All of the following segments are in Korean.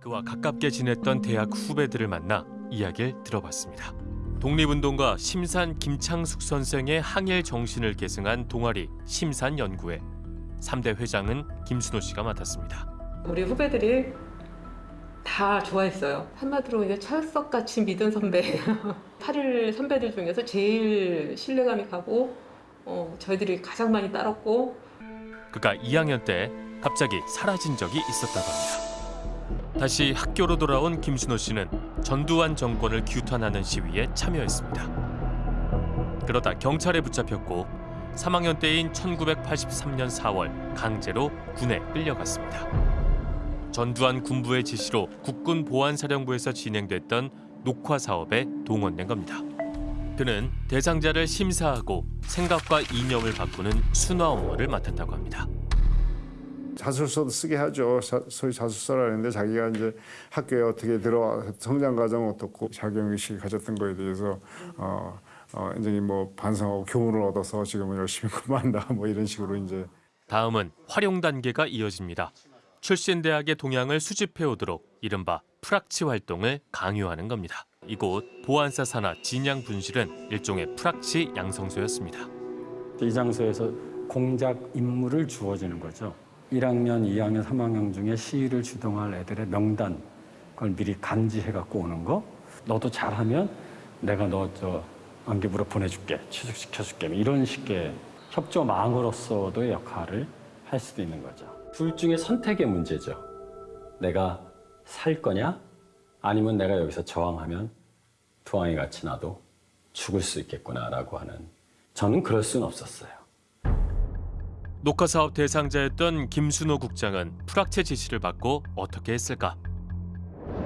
그와 가깝게 지냈던 대학 후배들을 만나 이야기를 들어봤습니다. 독립운동가 심산 김창숙 선생의 항일 정신을 계승한 동아리 심산연구회 3대 회장은 김순호 씨가 맡았습니다. 우리 후배들이 다 좋아했어요. 한마디로 이제 철석같이 믿은 선배. 8일 선배들 중에서 제일 신뢰감이 가고 어, 저희들이 가장 많이 따랐고 그가 2학년 때 갑자기 사라진 적이 있었다고 합니다. 다시 학교로 돌아온 김순호 씨는 전두환 정권을 규탄하는 시위에 참여했습니다. 그러다 경찰에 붙잡혔고 3학년 때인 1983년 4월 강제로 군에 끌려갔습니다. 전두환 군부의 지시로 국군 보안사령부에서 진행됐던 녹화 사업에 동원된 겁니다. 그는 대상자를 심사하고 생각과 이념을 바꾸는 순화 업무를 맡았다고 합니다. 자술서도 쓰게 하죠. 자- 소위 자술서라는데 자기가 이제 학교에 어떻게 들어와 성장 과정 어떻고 자격 의식을 가졌던 거에 대해서 어, 어 이제 뭐 반성하고 교훈을 얻어서 지금은 열심히 공부한다 뭐 이런 식으로 이제 다음은 활용 단계가 이어집니다. 출신 대학의 동향을 수집해 오도록 이른바 프락치 활동을 강요하는 겁니다. 이곳 보안사 산하 진양 분실은 일종의 프락치 양성소였습니다. 이 장소에서 공작 임무를 주어지는 거죠. 1학년, 2학년, 3학년 중에 시위를 주동할 애들의 명단 그걸 미리 간지해 갖고 오는 거. 너도 잘하면 내가 너 저 안기부로 보내줄게, 취직시켜줄게 뭐 이런 식의 협조망으로서도의 역할을 할 수도 있는 거죠. 둘 중에 선택의 문제죠. 내가 살 거냐, 아니면 내가 여기서 저항하면 두왕이 같이 나도 죽을 수 있겠구나라고 하는. 저는 그럴 수는 없었어요. 녹화 사업 대상자였던 김순호 국장은 프락체 지시를 받고 어떻게 했을까?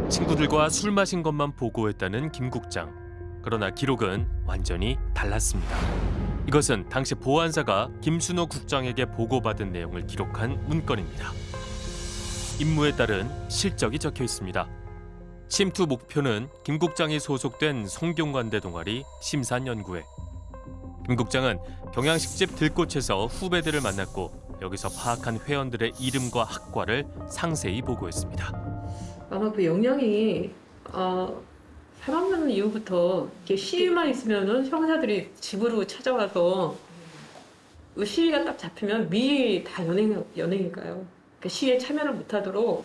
친구들과 술 마신 것만 보고했다는 김 국장. 그러나 기록은 완전히 달랐습니다. 이것은 당시 보안사가 김순호 국장에게 보고받은 내용을 기록한 문건입니다. 임무에 따른 실적이 적혀 있습니다. 침투 목표는 김 국장이 소속된 성균관대 동아리 심산연구회. 김 국장은 경양식집 들꽃에서 후배들을 만났고 여기서 파악한 회원들의 이름과 학과를 상세히 보고했습니다. 아마 그 영향이 어, 3학년 이후부터 이렇게 시위만 있으면은 형사들이 집으로 찾아와서 그 시위가 딱 잡히면 미리 다 연행 연행일까요? 그 시위에 참여를 못하도록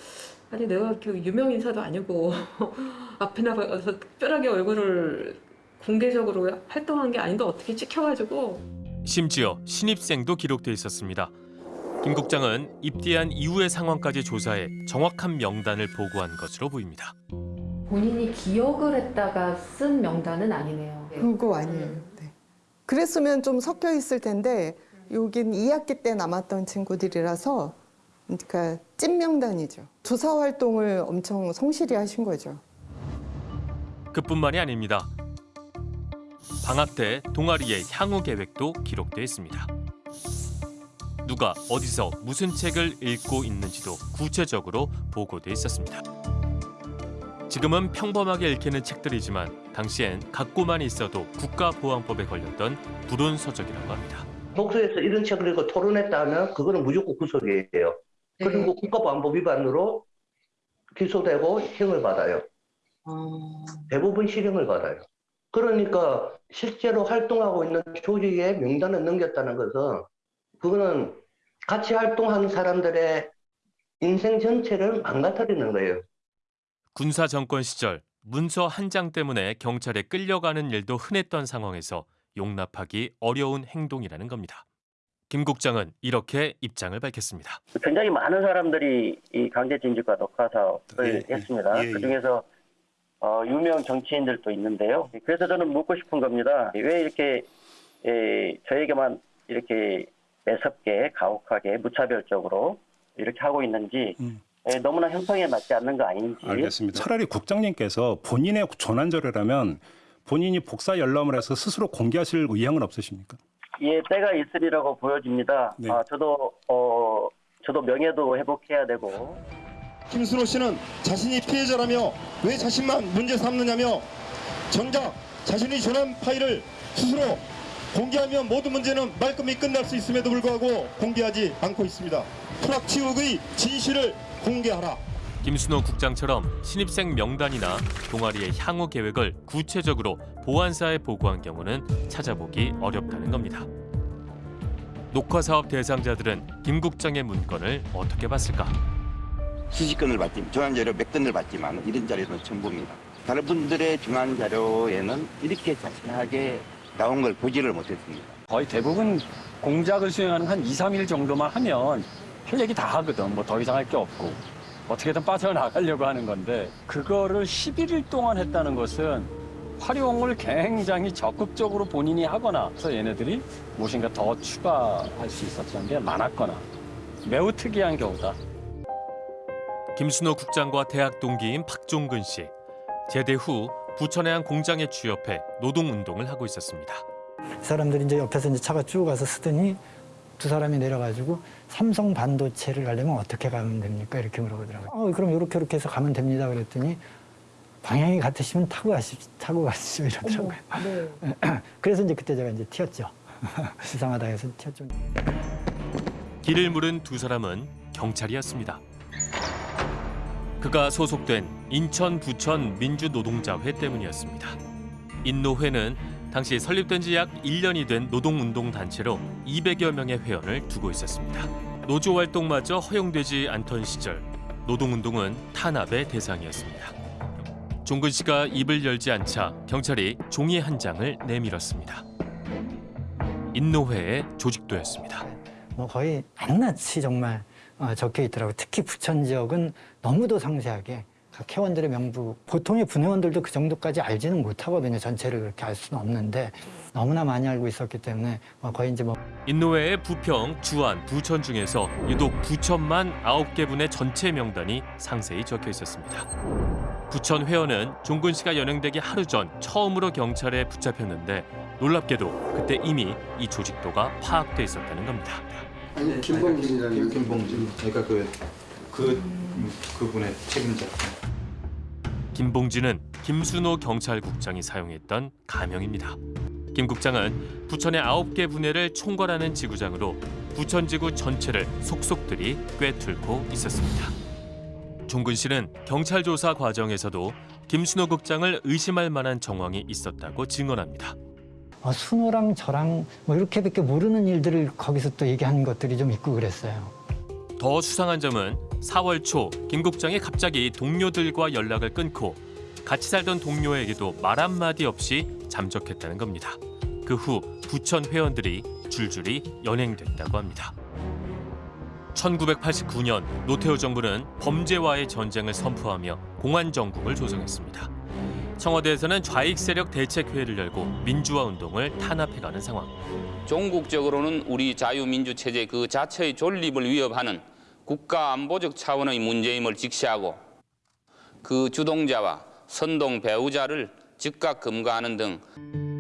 아니 내가 그 유명 인사도 아니고 앞에 나가서 특별하게 얼굴을 공개적으로 활동한 게 아닌데 어떻게 찍혀가지고 심지어 신입생도 기록돼 있었습니다. 김 국장은 입대한 이후의 상황까지 조사해 정확한 명단을 보고한 것으로 보입니다. 본인이 기억을 했다가 쓴 명단은 아니네요. 그거 아니에요. 네. 그랬으면 좀 섞여 있을 텐데 여긴 2학기 때 남았던 친구들이라서 그러니까 찐 명단이죠. 조사 활동을 엄청 성실히 하신 거죠. 그뿐만이 아닙니다. 방학 때 동아리의 향후 계획도 기록돼 있습니다. 누가 어디서 무슨 책을 읽고 있는지도 구체적으로 보고돼 있었습니다. 지금은 평범하게 읽히는 책들이지만 당시엔 갖고만 있어도 국가보안법에 걸렸던 불운 서적이라고 합니다. 독서에서 이런 책을 읽고 토론했다 하면 그거는 무조건 구속이에요. 그리고 국가보안법 위반으로 기소되고 형을 받아요. 대부분 실형을 받아요. 그러니까 실제로 활동하고 있는 조직의 명단을 넘겼다는 것은 그거는 같이 활동한 사람들의 인생 전체를 망가뜨리는 거예요. 군사 정권 시절 문서 한 장 때문에 경찰에 끌려가는 일도 흔했던 상황에서 용납하기 어려운 행동이라는 겁니다. 김 국장은 이렇게 입장을 밝혔습니다. 굉장히 많은 사람들이 이 강제징집과 녹화 사업을 예, 했습니다. 예, 예. 그 중에서 어, 유명 정치인들도 있는데요. 그래서 저는 묻고 싶은 겁니다. 왜 이렇게 에, 저에게만 이렇게 매섭게 가혹하게 무차별적으로 이렇게 하고 있는지 음. 에, 너무나 형평에 맞지 않는 거 아닌지 알겠습니다. 차라리 국장님께서 본인의 조난절이라면 본인이 복사 열람을 해서 스스로 공개하실 의향은 없으십니까? 예, 때가 있으리라고 보여집니다. 네. 아, 저도 어, 저도 명예도 회복해야 되고 김순호 씨는 자신이 피해자라며 왜 자신만 문제 삼느냐며 정작 자신이 전한 파일을 스스로 공개하면 모든 문제는 말끔히 끝날 수 있음에도 불구하고 공개하지 않고 있습니다. 프락치 의혹의 진실을 공개하라. 김순호 국장처럼 신입생 명단이나 동아리의 향후 계획을 구체적으로 보안사에 보고한 경우는 찾아보기 어렵다는 겁니다. 녹화 사업 대상자들은 김 국장의 문건을 어떻게 봤을까? 수십 건을 받지, 중앙 자료 몇 건을 받지만 이런 자료는 전부입니다. 다른 분들의 중앙 자료에는 이렇게 자세하게 나온 걸 보지를 못했습니다. 거의 대부분 공작을 수행하는 한 2, 3일 정도만 하면 할 얘기 다 하거든. 뭐 더 이상 할 게 없고. 어떻게든 빠져나가려고 하는 건데 그거를 11일 동안 했다는 것은 활용을 굉장히 적극적으로 본인이 하거나 그래서 얘네들이 무엇인가 더 추가할 수 있었던 게 많았거나 매우 특이한 경우다. 김순호 국장과 대학 동기인 박종근 씨. 제대 후 부천의 한 공장에 취업해 노동운동을 하고 있었습니다. 사람들이 이제 옆에서 이제 차가 쭉 가서 쓰더니 두 사람이 내려가지고 삼성 반도체를 가려면 어떻게 가면 됩니까? 이렇게 물어보더라고요. 어, 그럼 이렇게 이렇게 해서 가면 됩니다. 그랬더니 방향이 같으시면 타고 가시 타고 가시죠 이러더라고요. 그래서 이제 그때 제가 이제 튀었죠. 이상하다 해서 튀었죠. 길을 물은 두 사람은 경찰이었습니다. 그가 소속된 인천 부천 민주노동자회 때문이었습니다. 인노회는 당시 설립된 지 약 1년이 된 노동운동 단체로 200여 명의 회원을 두고 있었습니다. 노조 활동마저 허용되지 않던 시절 노동운동은 탄압의 대상이었습니다. 종근 씨가 입을 열지 않자 경찰이 종이 한 장을 내밀었습니다. 인노회의 조직도였습니다. 뭐 거의 낱낱이 정말 어, 적혀 있더라고요. 특히 부천 지역은 너무도 상세하게 각 회원들의 명부 보통의 분회원들도 그 정도까지 알지는 못하거든요. 전체를 그렇게 알 수는 없는데 너무나 많이 알고 있었기 때문에 뭐 거의 이제 뭐 인노회의 부평, 주안, 부천 중에서 유독 부천만 9개 분의 전체 명단이 상세히 적혀 있었습니다. 부천 회원은 종근 씨가 연행되기 하루 전 처음으로 경찰에 붙잡혔는데 놀랍게도 그때 이미 이 조직도가 파악돼 있었다는 겁니다. 아니 김봉진이라는 김봉진 제가 그그 그분의 책임자. 김봉진은 김순호 경찰국장이 사용했던 가명입니다. 김 국장은 부천의 9개 분해를 총괄하는 지구장으로 부천지구 전체를 속속들이 꿰뚫고 있었습니다. 종근 씨는 경찰 조사 과정에서도 김순호 국장을 의심할 만한 정황이 있었다고 증언합니다. 어, 순호랑 저랑 뭐 이렇게밖에 모르는 일들을 거기서 또 얘기하는 것들이 좀 있고 그랬어요. 더 수상한 점은 4월 초 김 국장이 갑자기 동료들과 연락을 끊고 같이 살던 동료에게도 말 한마디 없이 잠적했다는 겁니다. 그 후 부천 회원들이 줄줄이 연행됐다고 합니다. 1989년 노태우 정부는 범죄와의 전쟁을 선포하며 공안 정국을 조성했습니다. 청와대에서는 좌익 세력 대책회의를 열고 민주화 운동을 탄압해가는 상황. 종국적으로는 우리 자유민주 체제 그 자체의 존립을 위협하는 국가 안보적 차원의 문제임을 직시하고 그 주동자와 선동 배우자를 즉각 금가하는 등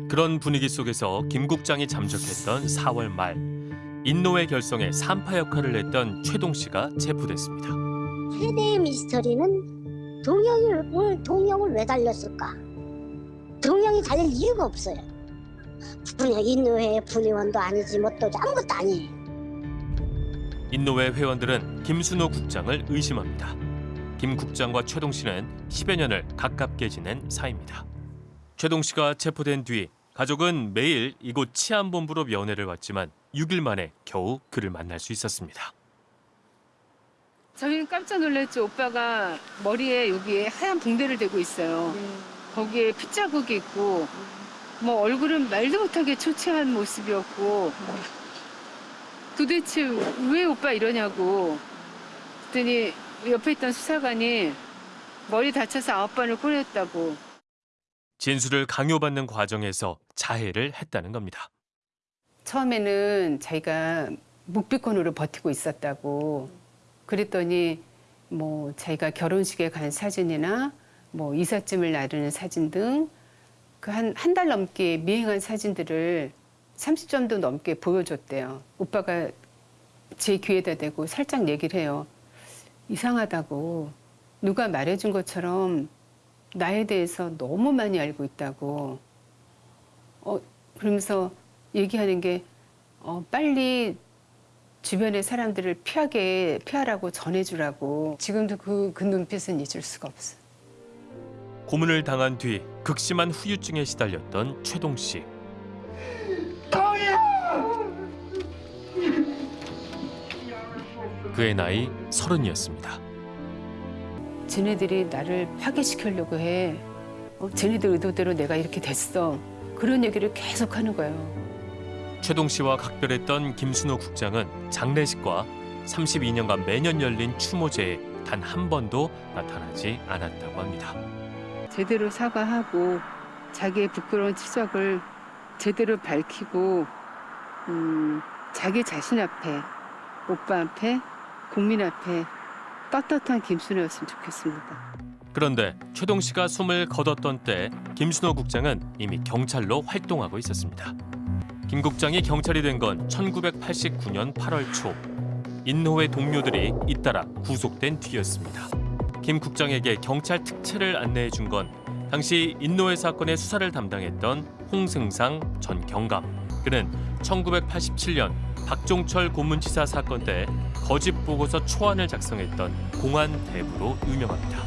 그런 분위기 속에서 김 국장이 잠적했던 4월 말 인노회 결성에 산파 역할을 했던 최동 씨가 체포됐습니다. 최대의 미스터리는 동영을 동영을 왜 달렸을까? 동영이 달릴 이유가 없어요. 분야 인노회 분의원도 아니지 뭐 또 아무것도 아니에요. 인노회 회원들은 김순호 국장을 의심합니다. 김 국장과 최동 씨는 10여 년을 가깝게 지낸 사이입니다. 최동 씨가 체포된 뒤 가족은 매일 이곳 치안본부로 면회를 왔지만 6일 만에 겨우 그를 만날 수 있었습니다. 저희는 깜짝 놀랐죠. 오빠가 머리에 여기에 하얀 붕대를 대고 있어요. 거기에 핏자국이 있고 뭐 얼굴은 말도 못하게 초췌한 모습이었고 도대체 왜 오빠 이러냐고 그랬더니 옆에 있던 수사관이 머리 다쳐서 아홉 번을 꼬냈다고 진술을 강요받는 과정에서 자해를 했다는 겁니다. 처음에는 자기가 묵비권으로 버티고 있었다고 그랬더니 뭐 자기가 결혼식에 간 사진이나 뭐 이삿짐을 나르는 사진 등 그 한 한 달 넘게 미행한 사진들을 30점도 넘게 보여줬대요. 오빠가 제 귀에다 대고 살짝 얘기를 해요. 이상하다고 누가 말해준 것처럼 나에 대해서 너무 많이 알고 있다고. 어, 그러면서 얘기하는 게 어, 빨리 주변의 사람들을 피하게 피하라고 전해주라고 지금도 그, 그 눈빛은 잊을 수가 없어. 고문을 당한 뒤 극심한 후유증에 시달렸던 최동 씨. 그의 나이 서른이었습니다. 쟤네들이 나를 파괴시키려고 해. 어, 쟤네들 의도대로 내가 이렇게 됐어. 그런 얘기를 계속 하는 거예요. 최동 씨와 각별했던 김순호 국장은 장례식과 32년간 매년 열린 추모제에 단 한 번도 나타나지 않았다고 합니다. 제대로 사과하고 자기의 부끄러운 치적을 제대로 밝히고 음, 자기 자신 앞에 오빠 앞에 국민 앞에 떳떳한 김순호였으면 좋겠습니다. 그런데 최동 씨가 숨을 거뒀던 때 김순호 국장은 이미 경찰로 활동하고 있었습니다. 김 국장이 경찰이 된 건 1989년 8월 초. 인노회 동료들이 잇따라 구속된 뒤였습니다. 김 국장에게 경찰 특채를 안내해 준 건 당시 인노회 사건의 수사를 담당했던 홍승상 전 경감. 그는 1987년 박종철 고문치사 사건 때 거짓 보고서 초안을 작성했던 공안 대부로 유명합니다.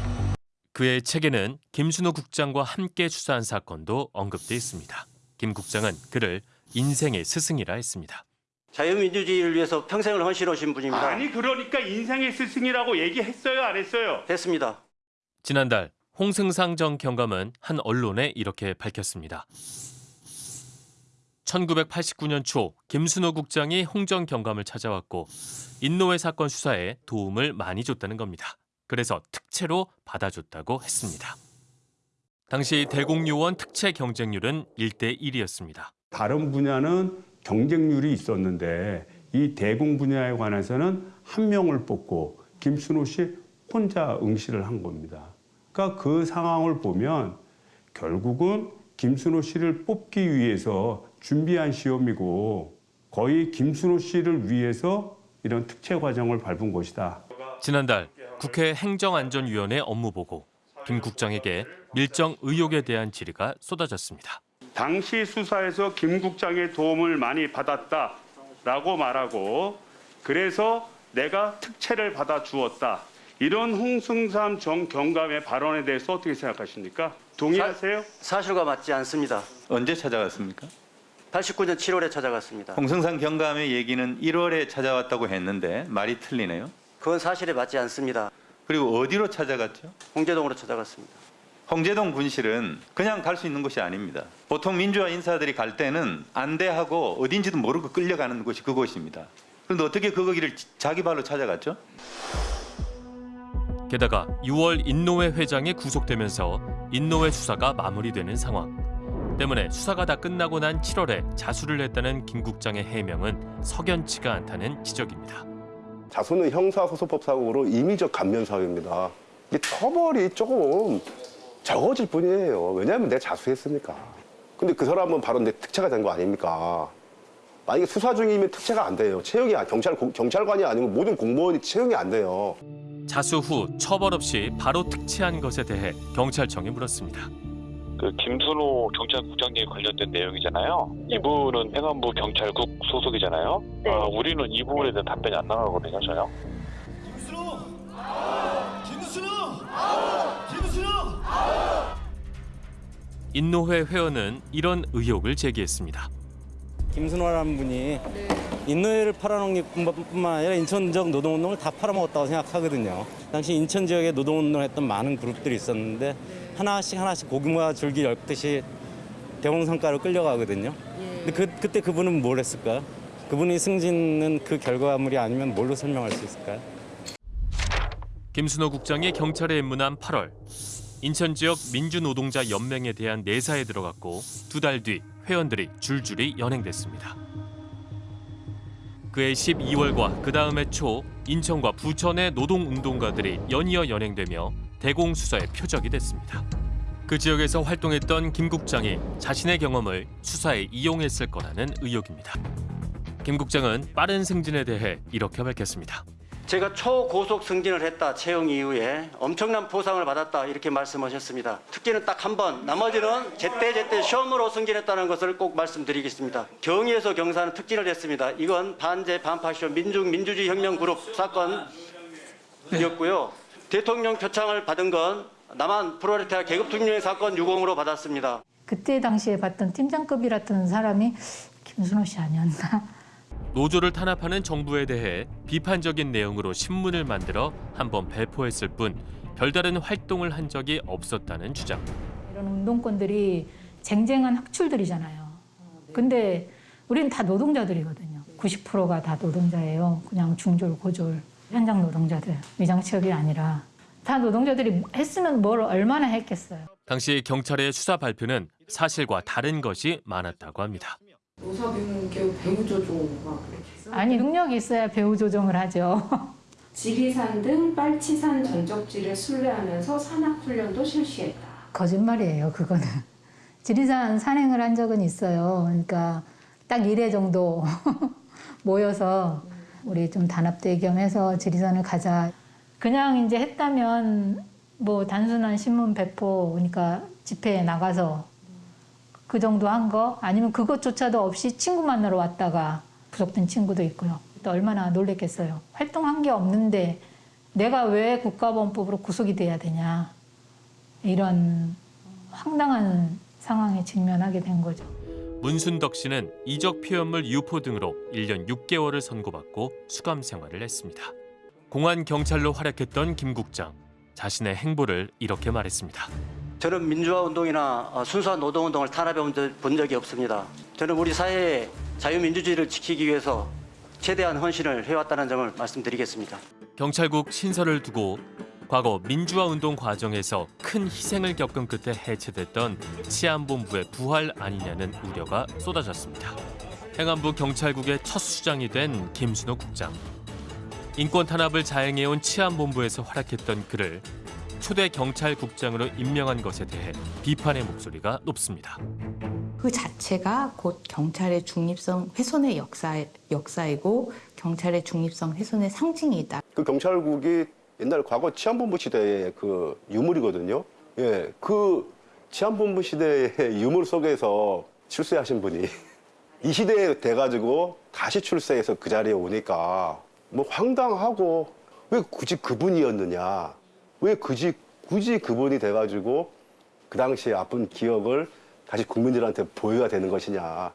그의 책에는 김순호 국장과 함께 수사한 사건도 언급돼 있습니다. 김 국장은 그를 인생의 스승이라 했습니다. 자유민주주의를 위해서 평생을 헌신하신 분입니다. 아니 그러니까 인생의 스승이라고 얘기했어요 안 했어요? 했습니다. 지난달 홍승상 전 경감은 한 언론에 이렇게 밝혔습니다. 1989년 초 김순호 국장이 홍전 경감을 찾아왔고 인노회 사건 수사에 도움을 많이 줬다는 겁니다. 그래서 특채로 받아줬다고 했습니다. 당시 대공요원 특채 경쟁률은 1대 1이었습니다. 다른 분야는 경쟁률이 있었는데 이 대공 분야에 관해서는 한 명을 뽑고 김순호 씨 혼자 응시를 한 겁니다. 그러니까 그 상황을 보면 결국은 김순호 씨를 뽑기 위해서 준비한 시험이고 거의 김순호 씨를 위해서 이런 특채 과정을 밟은 것이다. 지난달 국회 행정안전위원회 업무보고 김 국장에게 밀정 의혹에 대한 질의가 쏟아졌습니다. 당시 수사에서 김 국장의 도움을 많이 받았다라고 말하고 그래서 내가 특채를 받아 주었다. 이런 홍승삼 전 경감의 발언에 대해서 어떻게 생각하십니까? 동의하세요? 사 실과 맞지 않습니다. 언제 찾아갔습니까? 89년 7월에 찾아갔습니다. 홍승상 경감의 얘기는 1월에 찾아왔다고 했는데 말이 틀리네요. 그건 사실에 맞지 않습니다. 그리고 어디로 찾아갔죠? 홍제동으로 찾아갔습니다. 홍제동 분실은 그냥 갈 수 있는 곳이 아닙니다. 보통 민주화 인사들이 갈 때는 안대하고 어딘지도 모르고 끌려가는 곳이 그곳입니다. 그런데 어떻게 그 거기를 자기 발로 찾아갔죠? 게다가 6월 인노회 회장이 구속되면서 인노회 수사가 마무리되는 상황. 때문에 수사가 다 끝나고 난 7월에 자수를 했다는 김 국장의 해명은 석연치가 않다는 지적입니다. 자수는 형사소송법상으로 임의적 감면 사유입니다. 이게 처벌이 조금 적어질 뿐이에요. 왜냐하면 내가 자수했으니까. 근데 그 사람은 바로 내 특채가 된 거 아닙니까? 만약에 수사 중이면 특채가 안 돼요. 채용이 안- 경찰 경찰관이 아니고 모든 공무원이 채용이 안 돼요. 자수 후 처벌 없이 바로 특채한 것에 대해 경찰청이 물었습니다. 그 김순호 경찰국장님 관련된 내용이잖아요. 이분은 행안부 경찰국 소속이잖아요. 아, 우리는 이 부분에 대한 답변이 안 나가거든요, 전혀. 김순호! 김순호! 인노회 회원은 이런 의혹을 제기했습니다. 김순호라는 분이 인노회를 팔아넘긴 것뿐만 아니라 인천적 노동운동을 다 팔아먹었다고 생각하거든요. 당시 인천 지역에 노동운동을 했던 많은 그룹들이 있었는데 하나씩 하나씩 고구마 줄기 엮듯이 대홍성가로 끌려가거든요. 근데 그, 그때 그분은 뭘 했을까요? 그분이 승진은 그 결과물이 아니면 뭘로 설명할 수 있을까요? 김순호 국장이 경찰에 입문한 8월 인천 지역 민주노동자 연맹에 대한 내사에 들어갔고 두 달 뒤 회원들이 줄줄이 연행됐습니다. 그해 12월과 그 다음해 초 인천과 부천의 노동운동가들이 연이어 연행되며 대공수사의 표적이 됐습니다. 그 지역에서 활동했던 김 국장이 자신의 경험을 수사에 이용했을 거라는 의혹입니다. 김 국장은 빠른 승진에 대해 이렇게 밝혔습니다. 제가 초고속 승진을 했다 채용 이후에 엄청난 보상을 받았다 이렇게 말씀하셨습니다. 특기는 딱 한 번, 나머지는 제때 제때 시험으로 승진했다는 것을 꼭 말씀드리겠습니다. 경위에서 경사는 특진을 했습니다. 이건 반제 반파쇼 민중 민주주의 혁명 그룹 사건이었고요. 대통령 표창을 받은 건 남한 프로레타리아 계급 투명의 사건 유공으로 받았습니다. 그때 당시에 봤던 팀장급이랐던 사람이 김순호 씨 아니었나? 노조를 탄압하는 정부에 대해 비판적인 내용으로 신문을 만들어 한 번 배포했을 뿐 별다른 활동을 한 적이 없었다는 주장. 이런 운동권들이 쟁쟁한 학출들이잖아요. 근데 우리는 다 노동자들이거든요. 90%가 다 노동자예요. 그냥 중졸, 고졸, 현장 노동자들, 위장 취업이 아니라 다 노동자들이 했으면 뭘 얼마나 했겠어요. 당시 경찰의 수사 발표는 사실과 다른 것이 많았다고 합니다. 노사교육 배우 조종 막 그렇게 해서 아니 능력이 있어야 배우 조정을 하죠. 지리산 등 빨치산 전적지를 순례하면서 산악훈련도 실시했다. 거짓말이에요, 그거는. 지리산 산행을 한 적은 있어요. 그러니까 딱 1회 정도 모여서 우리 좀 단합대 겸해서 지리산을 가자. 그냥 이제 했다면 뭐 단순한 신문 배포, 그러니까 집회에 나가서 그 정도 한 거 아니면 그것조차도 없이 친구 만나러 왔다가 구속된 친구도 있고요. 또 얼마나 놀랬겠어요. 활동한 게 없는데 내가 왜 국가보안법으로 구속이 돼야 되냐. 이런 황당한 상황에 직면하게 된 거죠. 문순덕 씨는 이적 표현물 유포 등으로 1년 6개월을 선고받고 수감 생활을 했습니다. 공안 경찰로 활약했던 김 국장 자신의 행보를 이렇게 말했습니다. 저는 민주화 운동이나 어, 순수한 노동 운동을 탄압해 본 적이 없습니다. 저는 우리 사회의 자유민주주의를 지키기 위해서 최대한 헌신을 해왔다는 점을 말씀드리겠습니다. 경찰국 신설을 두고 과거 민주화 운동 과정에서 큰 희생을 겪은 끝에 해체됐던 치안본부의 부활 아니냐는 우려가 쏟아졌습니다. 행안부 경찰국의 첫 수장이 된 김순호 국장. 인권 탄압을 자행해온 치안본부에서 활약했던 그를 초대 경찰국장으로 임명한 것에 대해 비판의 목소리가 높습니다. 그 자체가 곧 경찰의 중립성 훼손의 역사, 역사이고 경찰의 중립성 훼손의 상징이다. 그 경찰국이 옛날 과거 치안본부 시대의 그 유물이거든요. 예, 그 치안본부 시대의 유물 속에서 출세하신 분이 이 시대에 돼가지고 다시 출세해서 그 자리에 오니까 뭐 황당하고 왜 굳이 그분이었느냐. 왜 굳이, 굳이 그분이 돼가지고 그 당시에 아픈 기억을 다시 국민들한테 보여야 되는 것이냐.